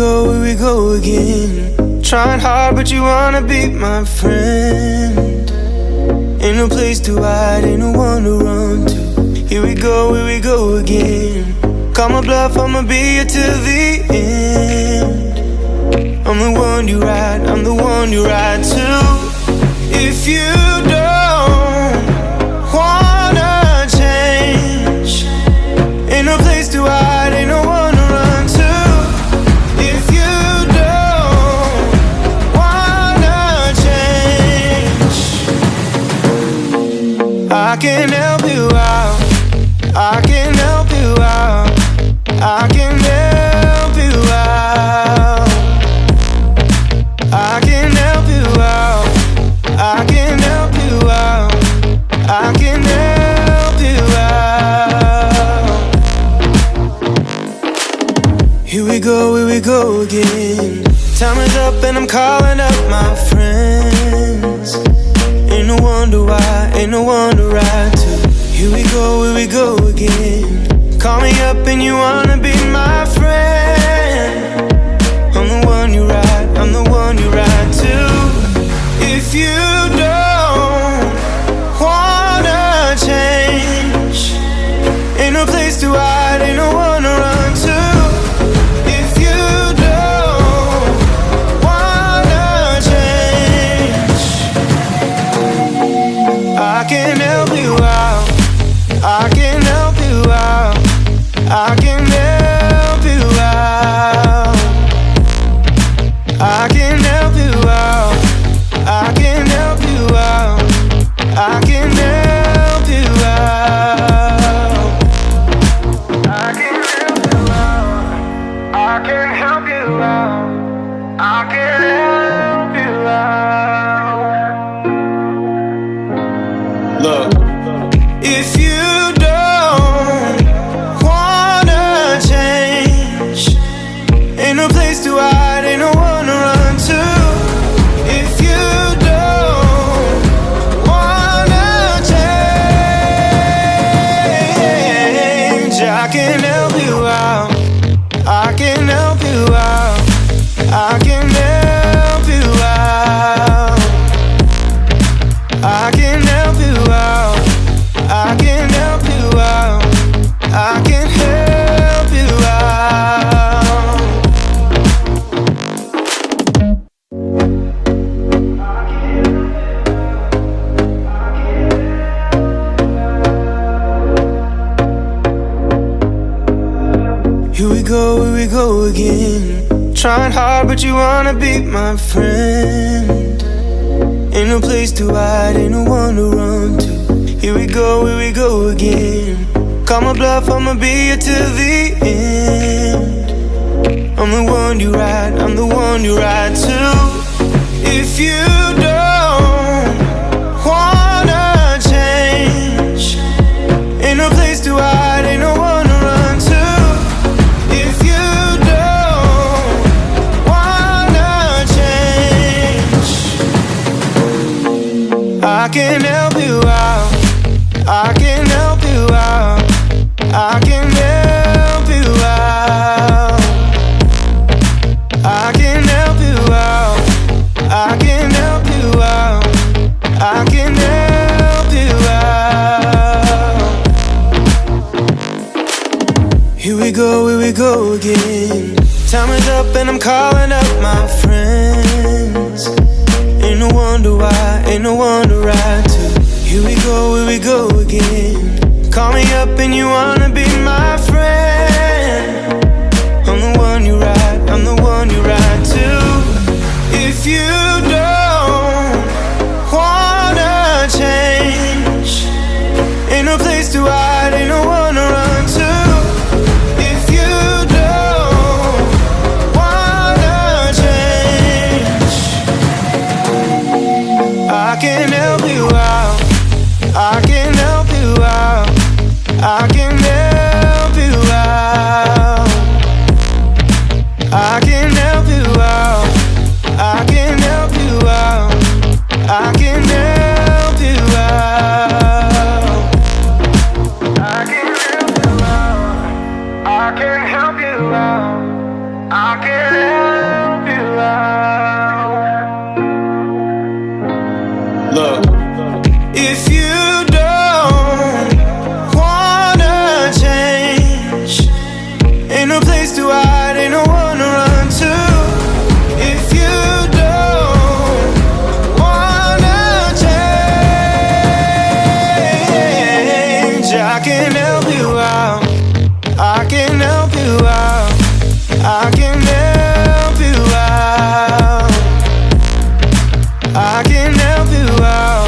go again. Trying hard, but you wanna be my friend. Ain't no place to hide, ain't no one to run to. Here we go, here we go again. Call my bluff, I'ma be here till the end. I'm the one you ride, I'm the one you ride to. If you I can help you out. I can help you out. I can help you out. I can help you out. I can help you out. I can help you out. Here we go, here we go again. Time is up and I'm calling up my friends. Wonder why, ain't no one to ride to. Here we go, here we go again. Call me up and you wanna be my friend. I'm the one you ride, I'm the one you ride to. I can help you out. I can help you out. I can help you out. I can help you out. Here we go again. Trying hard, but you wanna be my friend. Ain't no place to hide, ain't no one to run to. Here we go, here we go again. Call my bluff, I'ma be here till the end. I'm the one you ride, I'm the one you ride to. If you I can help you out. I can help you out. I can help you out. I can help you out. I can help you out. I can help you out. Here we go, here we go again. Time is up and I'm calling up my friends. Wonder why, ain't no one to ride to. Here we go, here we go again. Call me up and you wanna be my friend. I can I can help you out. I can help you out. I can help you out. I can help you out.